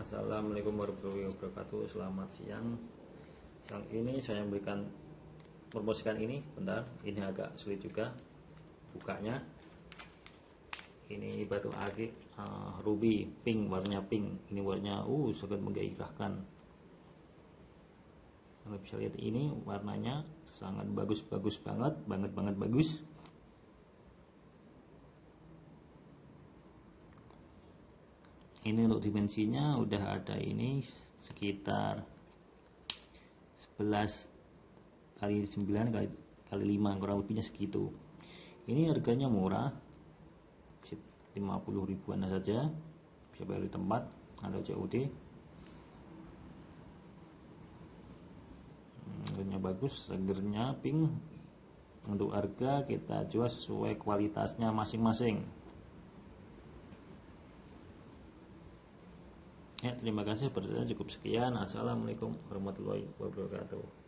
Assalamualaikum warahmatullahi wabarakatuh. Selamat siang. Siang ini saya memberikan Promosikan ini. Bentar Ini agak sulit juga Bukanya. Ini batu akik uh, Ruby Pink Warnanya pink. Ini warnanya Uh sangat menggairahkan. Anda bisa lihat ini Warnanya sangat bagus-bagus banget Banget banget bagus ini untuk dimensinya udah ada ini sekitar 11 kali 9 kali, kali 5 kurang lebihnya segitu. Ini harganya murah. 50 ribuan saja. Bisa bayar di tempat atau COD hmm, harganya bagus segernya pink. Untuk harga kita jual sesuai kualitasnya masing-masing Ya, terima kasih. Berdasarkan cukup sekian. Assalamualaikum warahmatullahi wabarakatuh.